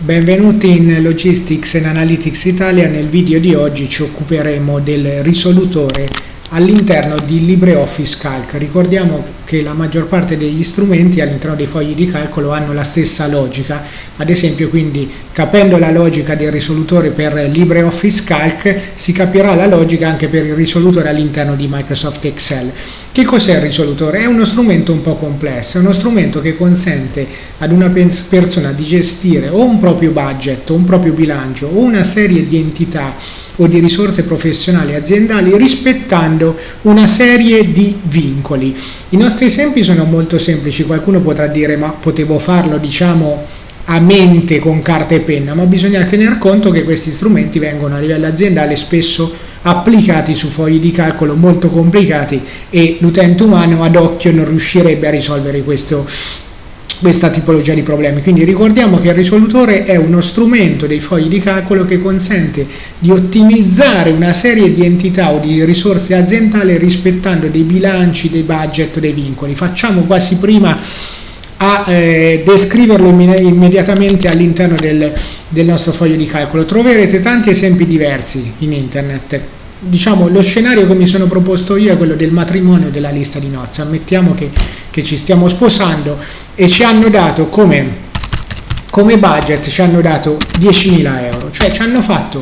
Benvenuti in Logistics and Analytics Italia, nel video di oggi ci occuperemo del risolutore all'interno di LibreOffice Calc. Ricordiamo che la maggior parte degli strumenti all'interno dei fogli di calcolo hanno la stessa logica, ad esempio quindi capendo la logica del risolutore per LibreOffice Calc si capirà la logica anche per il risolutore all'interno di Microsoft Excel. Che cos'è il risolutore? È uno strumento un po' complesso, è uno strumento che consente ad una persona di gestire o un proprio budget, o un proprio bilancio o una serie di entità o di risorse professionali aziendali rispettando una serie di vincoli. I nostri esempi sono molto semplici, qualcuno potrà dire ma potevo farlo diciamo a mente con carta e penna, ma bisogna tener conto che questi strumenti vengono a livello aziendale spesso applicati su fogli di calcolo molto complicati e l'utente umano ad occhio non riuscirebbe a risolvere questo questa tipologia di problemi. Quindi ricordiamo che il risolutore è uno strumento dei fogli di calcolo che consente di ottimizzare una serie di entità o di risorse aziendali rispettando dei bilanci, dei budget, dei vincoli. Facciamo quasi prima a eh, descriverlo immediatamente all'interno del, del nostro foglio di calcolo. Troverete tanti esempi diversi in internet diciamo, lo scenario che mi sono proposto io è quello del matrimonio della lista di nozze. Ammettiamo che, che ci stiamo sposando e ci hanno dato come, come budget, ci hanno dato 10.000 euro, cioè ci hanno fatto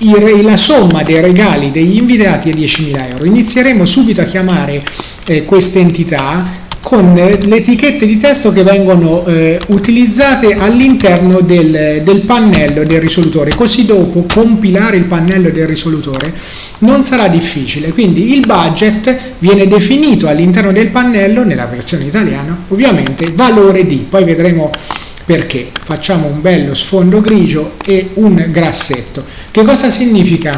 il, la somma dei regali degli invitati è 10.000 euro. Inizieremo subito a chiamare eh, queste entità con le etichette di testo che vengono eh, utilizzate all'interno del, del, pannello del risolutore, così dopo compilare il pannello del risolutore non sarà difficile, quindi il budget viene definito all'interno del pannello, nella versione italiana, ovviamente valore di, poi vedremo perché, facciamo un bello sfondo grigio e un grassetto. Che cosa significa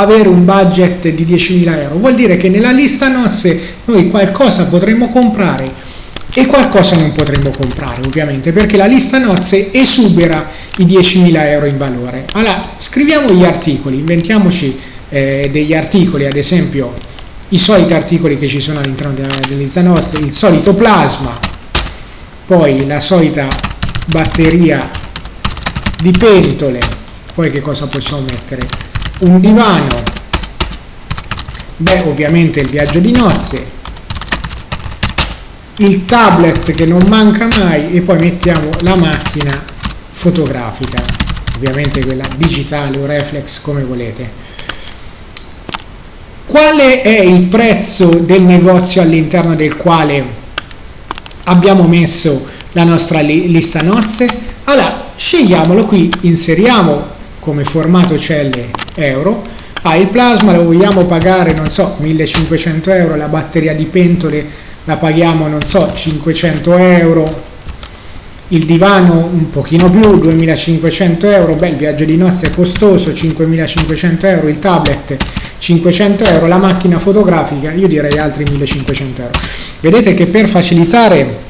avere un budget di 10.000 euro, vuol dire che nella lista nozze noi qualcosa potremmo comprare e qualcosa non potremmo comprare ovviamente perché la lista nozze esubera i 10.000 euro in valore. Allora scriviamo gli articoli, inventiamoci eh, degli articoli, ad esempio i soliti articoli che ci sono all'interno della, della lista nozze, il solito plasma, poi la solita batteria di pentole, poi che cosa possiamo mettere? Un divano, beh ovviamente il viaggio di nozze, il tablet che non manca mai e poi mettiamo la macchina fotografica, ovviamente quella digitale o reflex come volete. Qual è il prezzo del negozio all'interno del quale abbiamo messo la nostra lista nozze? Allora, scegliamolo qui, inseriamo come formato celle euro. Ah, il plasma lo vogliamo pagare non so 1500 euro la batteria di pentole la paghiamo non so 500 euro. Il divano un pochino più 2500 euro. Beh il viaggio di nozze è costoso 5500 euro. Il tablet 500 euro. La macchina fotografica io direi altri 1500 euro. Vedete che per facilitare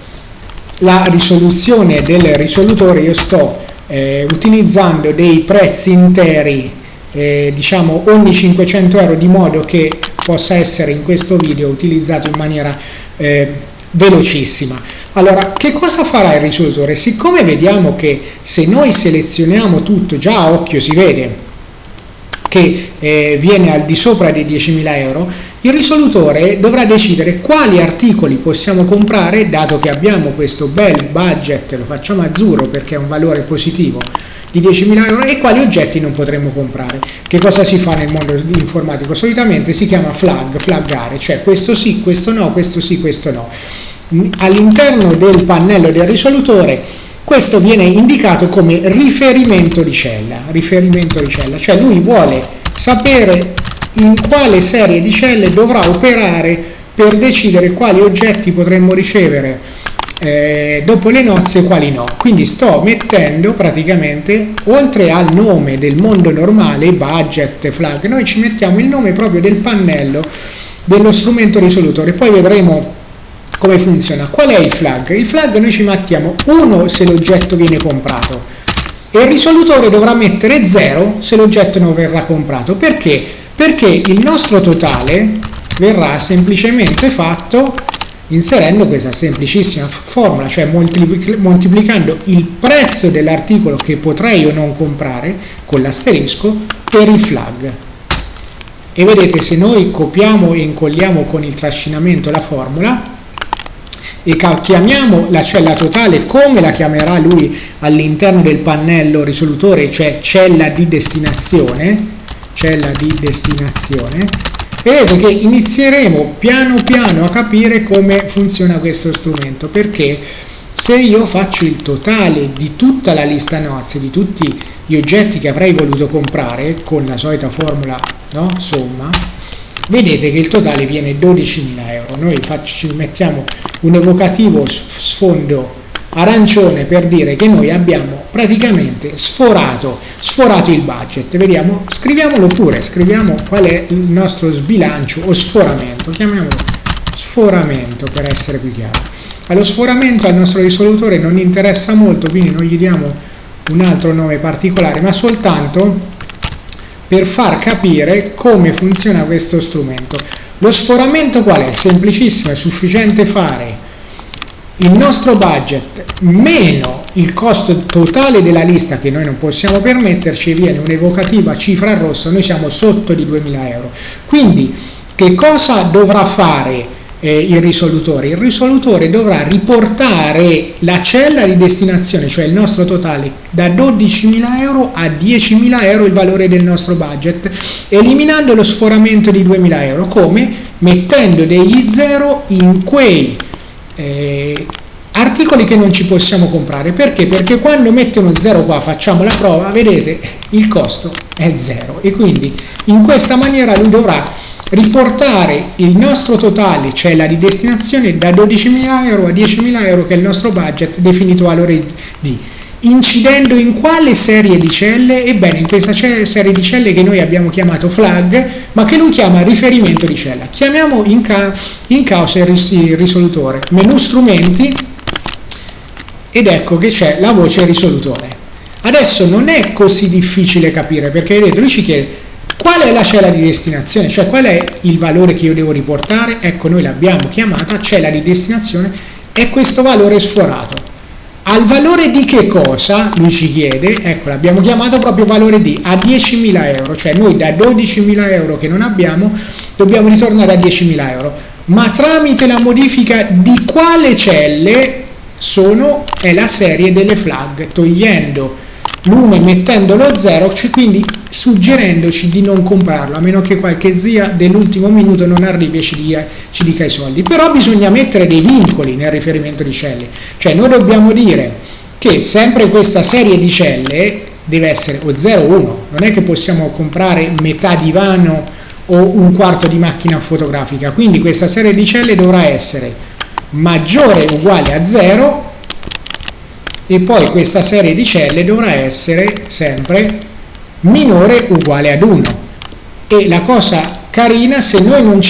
la risoluzione del risolutore io sto eh, utilizzando dei prezzi interi eh, diciamo ogni 500 euro di modo che possa essere in questo video utilizzato in maniera eh, velocissima. Allora che cosa farà il risolutore? Siccome vediamo che se noi selezioniamo tutto già a occhio si vede che eh, viene al di sopra dei 10.000 euro, il risolutore dovrà decidere quali articoli possiamo comprare, dato che abbiamo questo bel budget, lo facciamo azzurro perché è un valore positivo, di 10.000 euro e quali oggetti non potremmo comprare. Che cosa si fa nel mondo informatico? Solitamente si chiama flag, flaggare, cioè questo sì, questo no, questo sì, questo no. All'interno del pannello del risolutore questo viene indicato come riferimento di cella, riferimento di cella, cioè lui vuole sapere in quale serie di celle dovrà operare per decidere quali oggetti potremmo ricevere eh, dopo le nozze quali no. Quindi sto mettendo praticamente, oltre al nome del mondo normale, budget, flag, noi ci mettiamo il nome proprio del pannello dello strumento risolutore, poi vedremo come funziona? Qual è il flag? Il flag noi ci mettiamo 1 se l'oggetto viene comprato e il risolutore dovrà mettere 0 se l'oggetto non verrà comprato. Perché? Perché il nostro totale verrà semplicemente fatto inserendo questa semplicissima formula, cioè moltiplicando il prezzo dell'articolo che potrei o non comprare con l'asterisco per il flag. E vedete se noi copiamo e incolliamo con il trascinamento la formula e chiamiamo la cella totale come la chiamerà lui all'interno del pannello risolutore, cioè cella di destinazione, cella di destinazione, vedete che inizieremo piano piano a capire come funziona questo strumento perché se io faccio il totale di tutta la lista nozze di tutti gli oggetti che avrei voluto comprare con la solita formula no? somma vedete che il totale viene 12.000 euro noi faccio, mettiamo un evocativo sfondo arancione per dire che noi abbiamo praticamente sforato, sforato il budget. Vediamo, scriviamolo pure, scriviamo qual è il nostro sbilancio o sforamento, chiamiamolo sforamento per essere più chiaro. Allo sforamento al nostro risolutore non interessa molto, quindi non gli diamo un altro nome particolare, ma soltanto per far capire come funziona questo strumento. Lo sforamento qual è? Semplicissimo, è sufficiente fare il nostro budget meno il costo totale della lista che noi non possiamo permetterci viene un'evocativa cifra rossa, noi siamo sotto di 2000 euro. Quindi che cosa dovrà fare eh, il risolutore? Il risolutore dovrà riportare la cella di destinazione, cioè il nostro totale, da 12.000 euro a 10.000 euro il valore del nostro budget, eliminando lo sforamento di 2.000 euro. Come? Mettendo degli zero in quei eh, articoli che non ci possiamo comprare perché? perché quando mettono 0 qua facciamo la prova vedete il costo è 0 e quindi in questa maniera lui dovrà riportare il nostro totale cioè la di destinazione da 12.000 euro a 10.000 euro che è il nostro budget definito valore di incidendo in quale serie di celle? Ebbene, in questa serie di celle che noi abbiamo chiamato flag, ma che lui chiama riferimento di cella. Chiamiamo in, ca in causa il, ris il risolutore. Menu strumenti ed ecco che c'è la voce risolutore. Adesso non è così difficile capire perché vedete, lui ci chiede qual è la cella di destinazione, cioè qual è il valore che io devo riportare. Ecco, noi l'abbiamo chiamata cella di destinazione e questo valore sforato al valore di che cosa? Lui ci chiede, ecco l'abbiamo chiamato proprio valore di a 10.000 euro, cioè noi da 12.000 euro che non abbiamo dobbiamo ritornare a 10.000 euro, ma tramite la modifica di quale celle sono, è la serie delle flag, togliendo l'1 e mettendo lo 0, cioè quindi suggerendoci di non comprarlo, a meno che qualche zia dell'ultimo minuto non arrivi e ci dica, ci dica, i soldi. Però bisogna mettere dei vincoli nel riferimento di celle, cioè noi dobbiamo dire che sempre questa serie di celle deve essere o 0 o 1, non è che possiamo comprare metà divano o un quarto di macchina fotografica, quindi questa serie di celle dovrà essere maggiore o uguale a 0 e poi questa serie di celle dovrà essere sempre minore uguale ad 1 e la cosa carina se noi,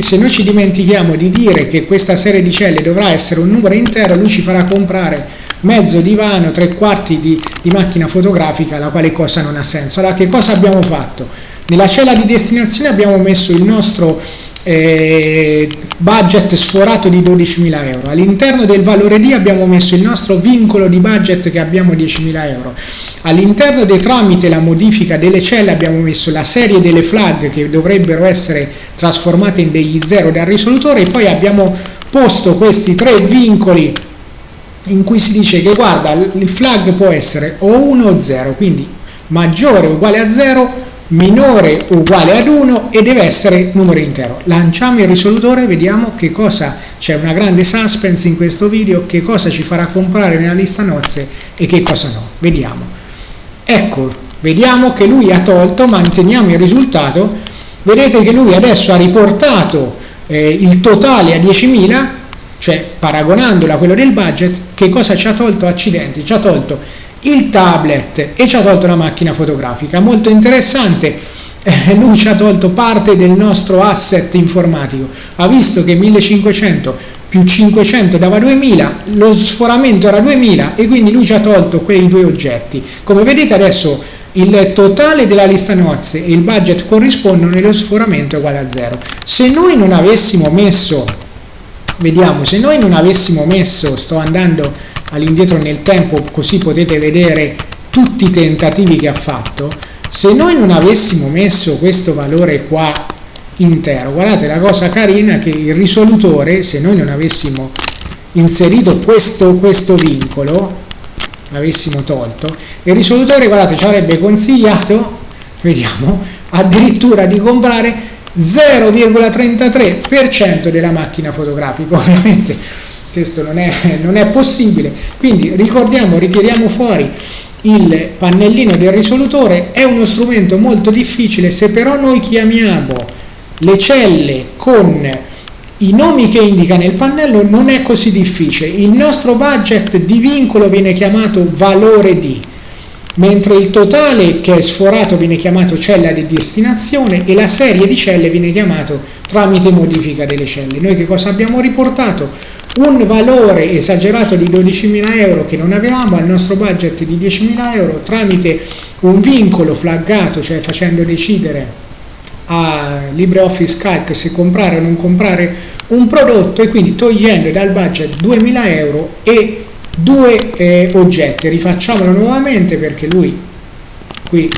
se noi ci dimentichiamo di dire che questa serie di celle dovrà essere un numero intero lui ci farà comprare mezzo divano, tre quarti di, di macchina fotografica la quale cosa non ha senso allora che cosa abbiamo fatto? nella cella di destinazione abbiamo messo il nostro eh, budget sforato di 12.000 euro. All'interno del valore D abbiamo messo il nostro vincolo di budget che abbiamo 10.000 euro. All'interno dei tramite la modifica delle celle abbiamo messo la serie delle flag che dovrebbero essere trasformate in degli zero dal risolutore e poi abbiamo posto questi tre vincoli in cui si dice che guarda il flag può essere o 1 o 0, quindi maggiore o uguale a 0 minore o uguale ad 1 e deve essere numero intero. Lanciamo il risolutore, vediamo che cosa, c'è una grande suspense in questo video, che cosa ci farà comprare nella lista nozze e che cosa no. Vediamo. Ecco, vediamo che lui ha tolto, manteniamo il risultato, vedete che lui adesso ha riportato eh, il totale a 10.000, cioè paragonandolo a quello del budget, che cosa ci ha tolto? Accidenti, ci ha tolto il tablet e ci ha tolto la macchina fotografica. Molto interessante, eh, lui ci ha tolto parte del nostro asset informatico. Ha visto che 1500 più 500 dava 2000, lo sforamento era 2000 e quindi lui ci ha tolto quei due oggetti. Come vedete adesso il totale della lista nozze e il budget corrispondono e lo sforamento è uguale a 0. Se noi non avessimo messo vediamo se noi non avessimo messo sto andando all'indietro nel tempo così potete vedere tutti i tentativi che ha fatto. Se noi non avessimo messo questo valore qua intero guardate la cosa carina è che il risolutore se noi non avessimo inserito questo, questo vincolo l'avessimo tolto il risolutore guardate ci avrebbe consigliato vediamo addirittura di comprare 0,33% della macchina fotografica ovviamente questo non è, non è possibile quindi ricordiamo ritiriamo fuori il pannellino del risolutore è uno strumento molto difficile se però noi chiamiamo le celle con i nomi che indica nel pannello non è così difficile il nostro budget di vincolo viene chiamato valore di mentre il totale che è sforato viene chiamato cella di destinazione e la serie di celle viene chiamato tramite modifica delle celle. Noi che cosa abbiamo riportato? Un valore esagerato di 12.000 euro che non avevamo al nostro budget di 10.000 euro tramite un vincolo flaggato, cioè facendo decidere a LibreOffice Calc se comprare o non comprare un prodotto e quindi togliendo dal budget 2.000 euro e due eh, oggetti. Rifacciamolo nuovamente perché lui qui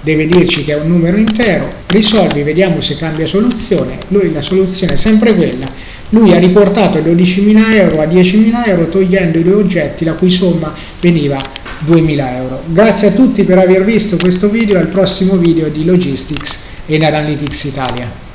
deve dirci che è un numero intero. Risolvi vediamo se cambia soluzione. Lui la soluzione è sempre quella lui ha riportato 12.000 euro a 10.000 euro togliendo i due oggetti la cui somma veniva 2.000 euro. Grazie a tutti per aver visto questo video al prossimo video di Logistics e Analytics Italia